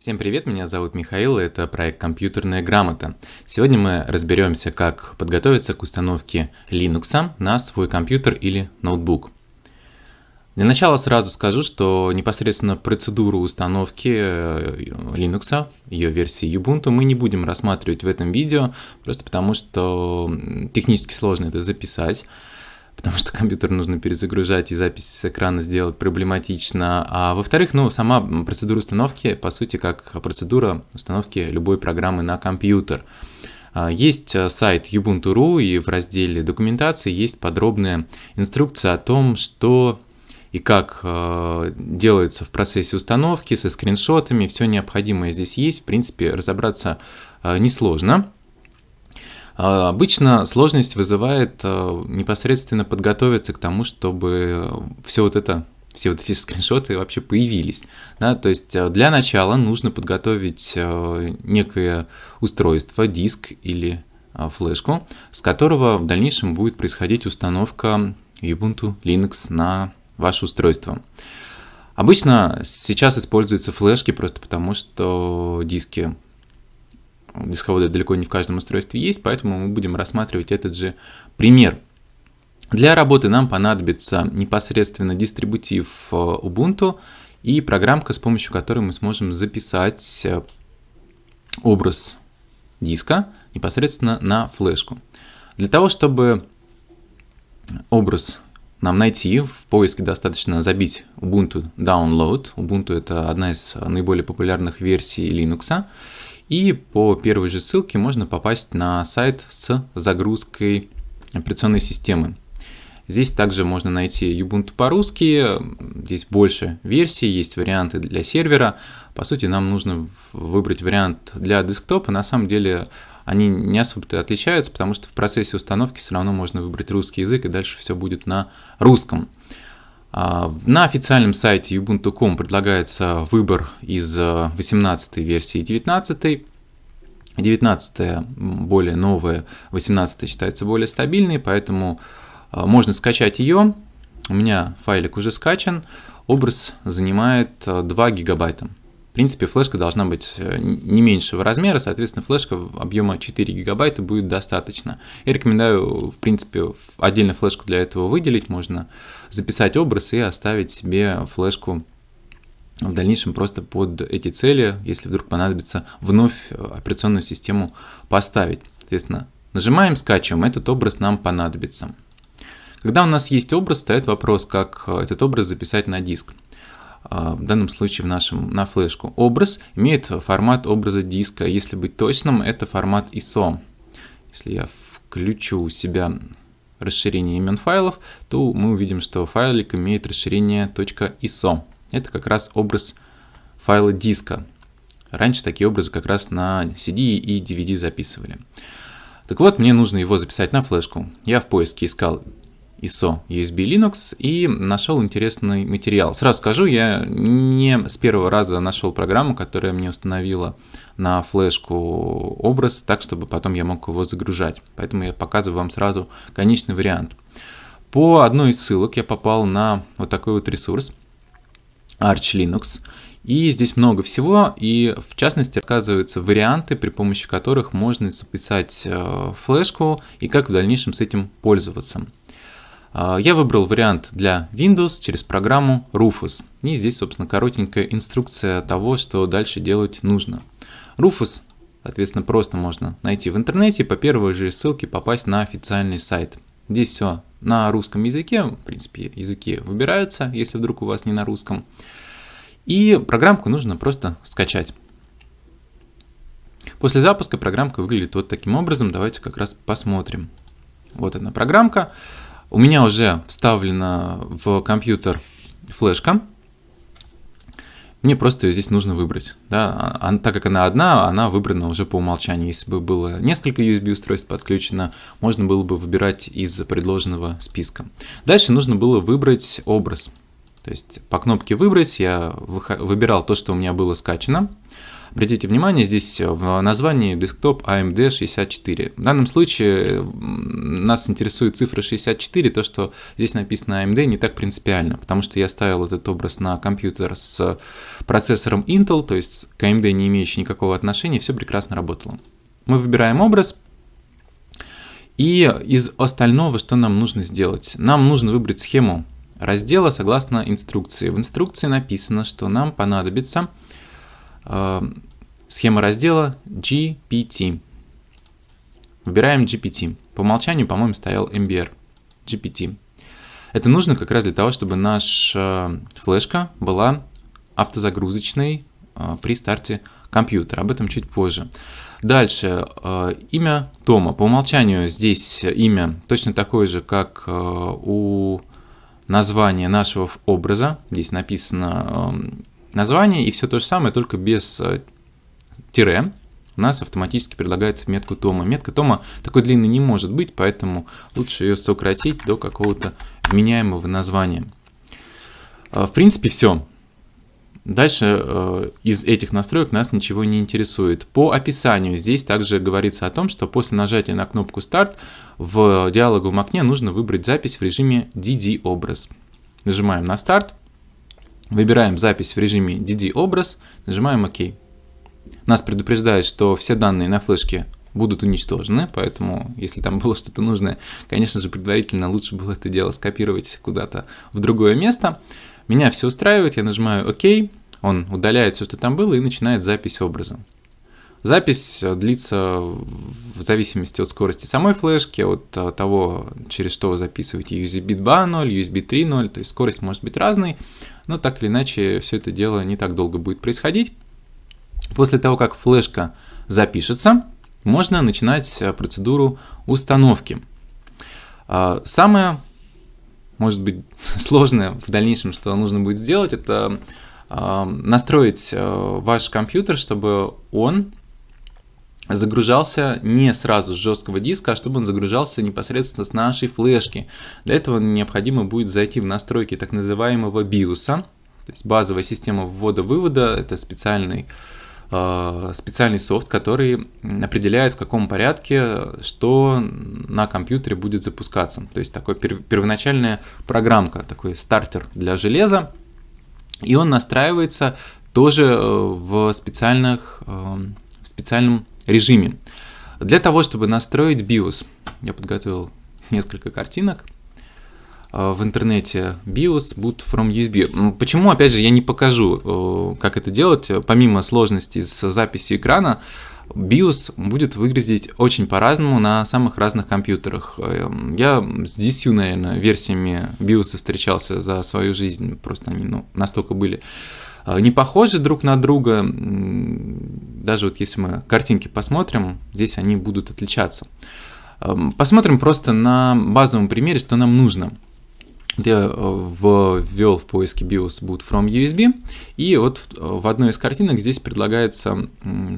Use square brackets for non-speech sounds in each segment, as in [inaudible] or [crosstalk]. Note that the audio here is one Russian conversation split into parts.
Всем привет, меня зовут Михаил, и это проект «Компьютерная грамота». Сегодня мы разберемся, как подготовиться к установке Linux на свой компьютер или ноутбук. Для начала сразу скажу, что непосредственно процедуру установки э, Linux, ее версии Ubuntu, мы не будем рассматривать в этом видео, просто потому что технически сложно это записать потому что компьютер нужно перезагружать и запись с экрана сделать проблематично. А во-вторых, ну, сама процедура установки, по сути, как процедура установки любой программы на компьютер. А, есть э, сайт Ubuntu.ru и в разделе документации есть подробная инструкция о том, что и как э, делается в процессе установки со скриншотами, все необходимое здесь есть, в принципе, разобраться э, несложно. А, обычно сложность вызывает э, непосредственно подготовиться к тому, чтобы все вот это все вот эти [laughs] скриншоты вообще появились. Да? То есть э, для начала нужно подготовить э, некое устройство, диск или флешку, с которого в дальнейшем будет происходить установка Ubuntu Linux на ваше устройство. Обычно сейчас используются флешки просто потому, что диски дисководы далеко не в каждом устройстве есть, поэтому мы будем рассматривать этот же пример. Для работы нам понадобится непосредственно дистрибутив э, Ubuntu и программка, с помощью которой мы сможем записать э, образ диска непосредственно на флешку. Для того, чтобы образ нам найти, в поиске достаточно забить Ubuntu Download. Ubuntu это одна из наиболее популярных версий Linux. И по первой же ссылке можно попасть на сайт с загрузкой операционной системы. Здесь также можно найти Ubuntu по-русски, здесь больше версий, есть варианты для сервера. По сути, нам нужно выбрать вариант для десктопа. На самом деле они не особо отличаются, потому что в процессе установки все равно можно выбрать русский язык, и дальше все будет на русском. А, на официальном сайте ubuntu.com предлагается выбор из 18 э, версии и 19. 19 более новая, 18 считается более стабильной, поэтому э, можно скачать ее. У меня файлик уже скачан. Образ занимает 2 э, гигабайта. В принципе, флешка должна быть э, не меньшего размера, соответственно, флешка объема 4 гигабайта будет достаточно. Я рекомендую, в принципе, отдельно флешку для этого выделить, можно записать образ и оставить себе флешку в дальнейшем просто под эти цели, если вдруг понадобится вновь э, операционную систему поставить. Соответственно, нажимаем, скачиваем, этот образ нам понадобится. Когда у нас есть образ, стоит вопрос, как э, этот образ записать на диск. А, в данном случае в нашем, на флешку. Образ имеет формат образа диска. Если быть точным, это формат ISO. Если я включу у себя расширение имен файлов, то мы увидим, что файлик имеет расширение .iso. Это как раз образ файла диска. Раньше такие образы как раз на CD и DVD записывали. Так вот, мне нужно его записать на флешку. Я в поиске искал ISO USB Linux и нашел интересный материал. Сразу скажу, я не с первого раза нашел программу, которая мне установила на флешку образ, так чтобы потом я мог его загружать. Поэтому я показываю вам сразу конечный вариант. По одной из ссылок я попал на вот такой вот ресурс Arch Linux. И здесь много всего, и в частности оказываются варианты, при помощи которых можно записать э, флешку и как в дальнейшем с этим пользоваться. А, я выбрал вариант для Windows через программу Rufus. И здесь, собственно, коротенькая инструкция того, что дальше делать нужно. Rufus, соответственно, просто можно найти в интернете, по первой же ссылке попасть на официальный сайт. Здесь все на русском языке, в принципе, языки выбираются, если вдруг у вас не на русском. И программку нужно просто скачать. После запуска программка выглядит вот таким образом. Давайте как раз посмотрим. Вот она программка. У меня уже вставлена в компьютер флешка. Мне просто ее здесь нужно выбрать. Да? А, а, так как она одна, она выбрана уже по умолчанию. Если бы было несколько USB-устройств подключено, можно было бы выбирать из предложенного списка. Дальше нужно было выбрать образ. То есть по кнопке «Выбрать» я выбирал то, что у меня было скачано. Обратите внимание, здесь в названии десктоп AMD 64. В данном случае нас интересует цифра 64, то, что здесь написано AMD, не так принципиально, потому что я ставил этот образ на компьютер с процессором Intel, то есть к AMD не имеющий никакого отношения, все прекрасно работало. Мы выбираем образ, и из остального, что нам нужно сделать? Нам нужно выбрать схему раздела согласно инструкции. В инструкции написано, что нам понадобится э, схема раздела GPT. Выбираем GPT. По умолчанию, по-моему, стоял MBR. GPT. Это нужно как раз для того, чтобы наша флешка была автозагрузочной э, при старте компьютера. Об этом чуть позже. Дальше, э, имя Тома. По умолчанию здесь имя точно такое же, как э, у названия нашего образа. Здесь написано эм, название и все то же самое, только без э, тире. У нас автоматически предлагается метку Тома. Метка Тома такой длинной не может быть, поэтому лучше ее сократить до какого-то вменяемого названия. В принципе, все. Дальше э, из этих настроек нас ничего не интересует. По описанию здесь также говорится о том, что после нажатия на кнопку «Старт» в диалоговом окне нужно выбрать запись в режиме DD-образ. Нажимаем на «Старт», выбираем запись в режиме DD-образ, нажимаем «Ок». Нас предупреждает, что все данные на флешке будут уничтожены, поэтому если там было что-то нужное, конечно же, предварительно лучше было это дело скопировать куда-то в другое место. Меня все устраивает, я нажимаю ОК, он удаляет все, что там было, и начинает запись образа. Запись э, длится в зависимости от скорости самой флешки, от э, того, через что вы записываете USB 2.0, USB 3.0, то есть скорость может быть разной, но так или иначе все это дело не так долго будет происходить. После того, как флешка запишется, можно начинать э, процедуру установки. А, самое может быть [laughs] сложное в дальнейшем, что нужно будет сделать, это настроить э, ваш компьютер, чтобы он загружался не сразу с жесткого диска, а чтобы он загружался непосредственно с нашей флешки. Для этого необходимо будет зайти в настройки так называемого BIOS, то есть базовая система ввода-вывода, это специальный Э, специальный софт, который определяет в каком порядке что на компьютере будет запускаться. То есть такой первоначальная программка, такой стартер для железа. И он настраивается тоже э, в, специальных, э, в специальном режиме. Для того, чтобы настроить BIOS, я подготовил несколько картинок – Э, в интернете BIOS boot from USB. Почему, опять же, я не покажу, э, как это делать, помимо сложности с записью экрана, BIOS будет выглядеть очень по-разному на самых разных компьютерах. Э, я с 10, наверное, версиями BIOS встречался за свою жизнь, просто они ну, настолько были не похожи друг на друга. Даже вот если мы картинки посмотрим, здесь они будут отличаться. Посмотрим просто на базовом примере, что нам нужно – я э, ввел в поиске BIOS boot from USB, и вот в одной из картинок здесь предлагается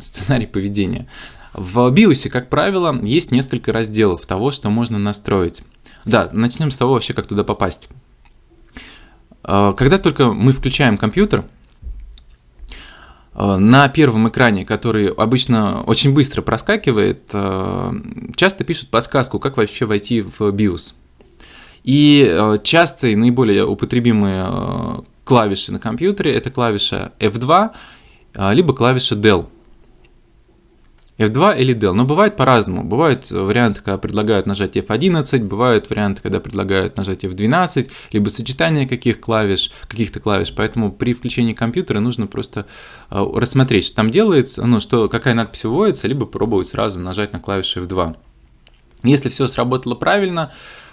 сценарий поведения. В BIOS, как правило, есть несколько разделов того, что можно настроить. Да, начнем с того вообще, как туда попасть. Э, когда только мы включаем компьютер, на первом экране, который обычно очень быстро проскакивает, часто пишут подсказку, как вообще войти в BIOS. И э, частые, наиболее употребимые э, клавиши на компьютере это клавиша F2, э, либо клавиша Del. F2 или Del. Но бывает по-разному. Бывают варианты, когда предлагают нажать F11, бывают варианты, когда предлагают нажать F12, либо сочетание каких клавиш, каких-то клавиш. Поэтому при включении компьютера нужно просто рассмотреть, что там делается, ну, что, какая надпись выводится, либо пробовать сразу нажать на клавишу F2. Если все сработало правильно,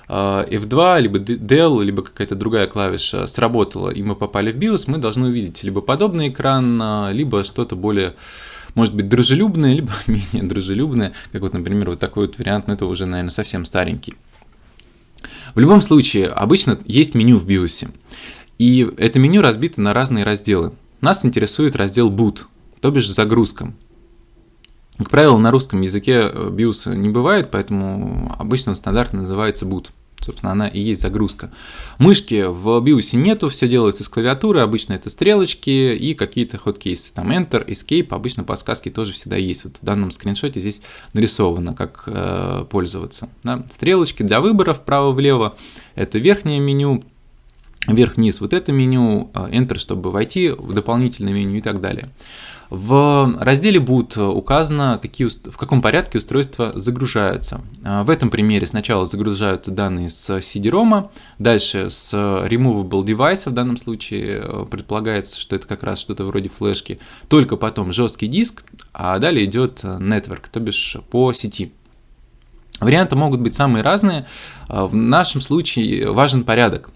Э, F2, либо Del, либо какая-то другая клавиша сработала, и мы попали в BIOS, мы должны увидеть либо подобный экран, э, либо что-то более может быть дружелюбное, либо [laughs] менее дружелюбное, как вот, например, вот такой вот вариант, но это уже, наверное, совсем старенький. В любом случае, обычно есть меню в BIOS, и это меню разбито на разные разделы. Нас интересует раздел Boot, то бишь загрузка. Как правило, на русском языке BIOS не бывает, поэтому обычно он стандартно называется boot. Собственно, она и есть загрузка. Мышки в BIOS нету, все делается с клавиатуры, обычно это стрелочки и какие-то ход-кейсы. Там Enter, Escape, обычно подсказки тоже всегда есть. Вот в данном скриншоте здесь нарисовано, как э, пользоваться. Да? Стрелочки для выбора вправо-влево, это верхнее меню, вверх-вниз вот это меню, э, Enter, чтобы войти в дополнительное меню и так далее. В разделе будет указано, какие, в каком порядке устройства загружаются. А, в этом примере сначала загружаются данные с CD-ROM, дальше с removable device, в данном случае э, предполагается, что это как раз что-то вроде флешки, только потом жесткий диск, а далее идет network, то бишь по сети. Варианты могут быть самые разные. В нашем случае важен порядок.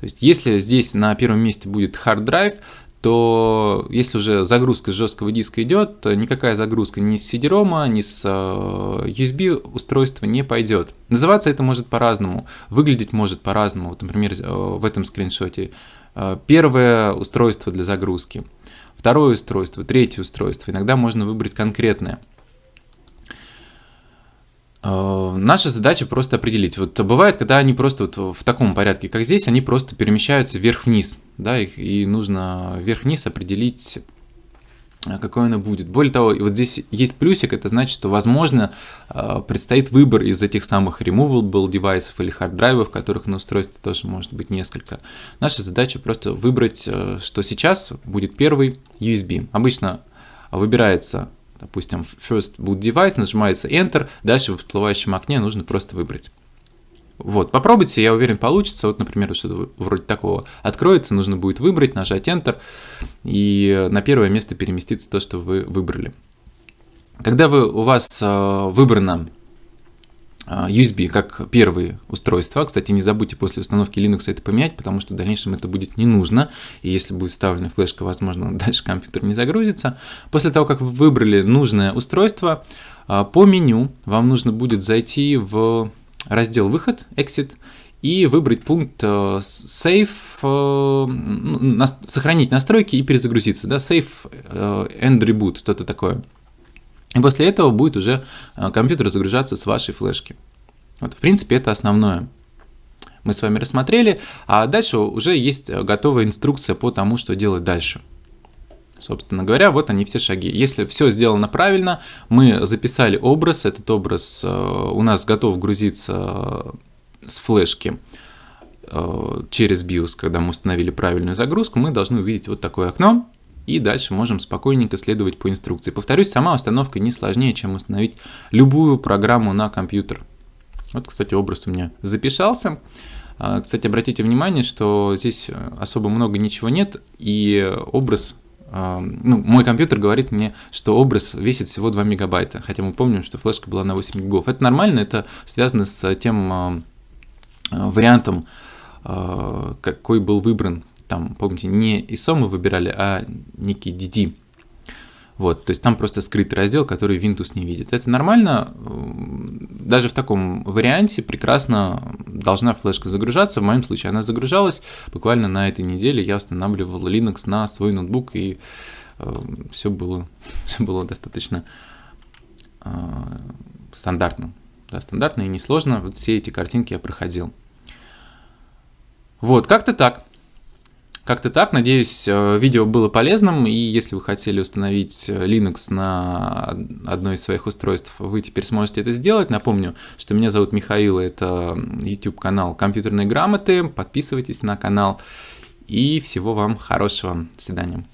То есть, если здесь на первом месте будет hard drive, то если уже загрузка с жесткого диска идет, никакая загрузка ни с CD-ROM, ни с э, USB устройства не пойдет. Называться это может по-разному, выглядеть может по-разному. Вот, например, э, в этом скриншоте э, первое устройство для загрузки, второе устройство, третье устройство. Иногда можно выбрать конкретное. Э, наша задача просто определить. Вот бывает, когда они просто вот в таком порядке, как здесь, они просто перемещаются вверх-вниз, да, их, и нужно вверх-вниз определить, э, какой оно будет. Более того, вот здесь есть плюсик, это значит, что, возможно, э, предстоит выбор из этих самых removable девайсов или хард-драйвов, которых на устройстве тоже может быть несколько. Наша задача просто выбрать, что сейчас будет первый USB. Обычно выбирается допустим, first boot device, нажимается Enter, дальше в всплывающем окне нужно просто выбрать. Вот, попробуйте, я уверен, получится. Вот, например, что-то вроде такого откроется, нужно будет выбрать, нажать Enter, и на первое место переместится то, что вы выбрали. Когда вы, у вас э, выбрано USB как первые устройства. Кстати, не забудьте после установки Linux это поменять, потому что в дальнейшем это будет не нужно. И если будет вставлена флешка, возможно, [laughs] дальше компьютер не загрузится. После того, как вы выбрали нужное устройство, а, по меню вам нужно будет зайти в раздел «Выход», «Exit», и выбрать пункт э, Save, э, сохранить настройки и перезагрузиться. Да? Save э, and Reboot, что-то такое. И после этого будет уже э, компьютер загружаться с вашей флешки. Вот, в принципе, это основное. Мы с вами рассмотрели, а дальше уже есть э, готовая инструкция по тому, что делать дальше. Собственно говоря, вот они все шаги. Если все сделано правильно, мы записали образ, этот образ э, у нас готов грузиться с флешки через BIOS, когда мы установили правильную загрузку, мы должны увидеть вот такое окно, и дальше можем спокойненько следовать по инструкции. Повторюсь, сама установка не сложнее, чем установить любую программу на компьютер. Вот, кстати, образ у меня записался. А, кстати, обратите внимание, что здесь особо много ничего нет, и образ а, ну, мой компьютер говорит мне, что образ весит всего 2 мегабайта, хотя мы помним, что флешка была на 8 гигов. Это нормально, это связано с тем а, вариантом, какой был выбран там, помните, не ISO мы выбирали, а некий DD. Вот, то есть там просто скрытый раздел, который Windows не видит. Это нормально, даже в таком варианте прекрасно должна флешка загружаться. В моем случае она загружалась. Буквально на этой неделе я устанавливал Linux на свой ноутбук, и э, все, было, [laughs] все было достаточно э, стандартно. Да, стандартно и несложно. Вот все эти картинки я проходил. Вот, как-то так. Как-то так. Надеюсь, э, видео было полезным. И если вы хотели установить э, Linux на одно из своих устройств, вы теперь сможете это сделать. Напомню, что меня зовут Михаил, это YouTube канал Компьютерные грамоты. Подписывайтесь на канал. И всего вам хорошего. До свидания.